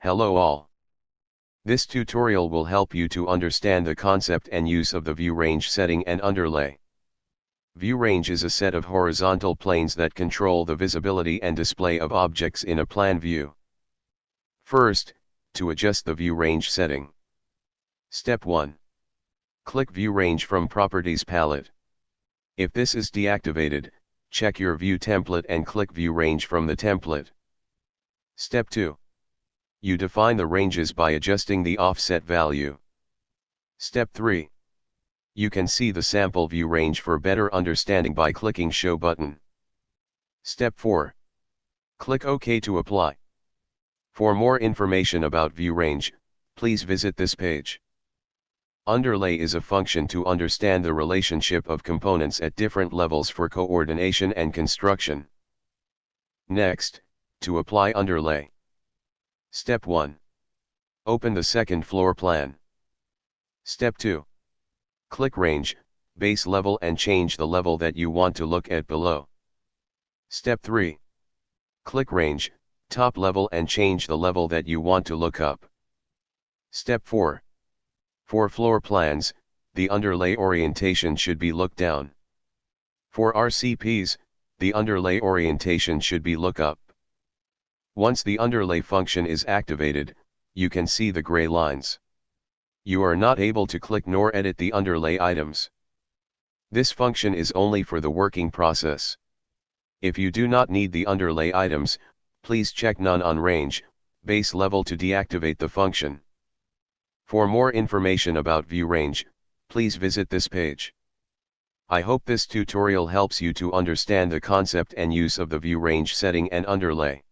Hello all. This tutorial will help you to understand the concept and use of the view range setting and underlay. View range is a set of horizontal planes that control the visibility and display of objects in a plan view. First, to adjust the view range setting. Step 1. Click View Range from Properties palette. If this is deactivated, check your view template and click View Range from the template. Step 2. You define the ranges by adjusting the offset value. Step 3. You can see the sample view range for better understanding by clicking Show button. Step 4. Click OK to apply. For more information about view range, please visit this page. Underlay is a function to understand the relationship of components at different levels for coordination and construction. Next, to apply underlay. Step 1. Open the second floor plan. Step 2. Click Range, Base Level and change the level that you want to look at below. Step 3. Click Range, Top Level and change the level that you want to look up. Step 4. For floor plans, the underlay orientation should be look down. For RCPs, the underlay orientation should be look up. Once the underlay function is activated, you can see the gray lines. You are not able to click nor edit the underlay items. This function is only for the working process. If you do not need the underlay items, please check none on range, base level to deactivate the function. For more information about view range, please visit this page. I hope this tutorial helps you to understand the concept and use of the view range setting and underlay.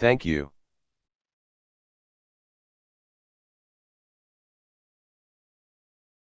Thank you.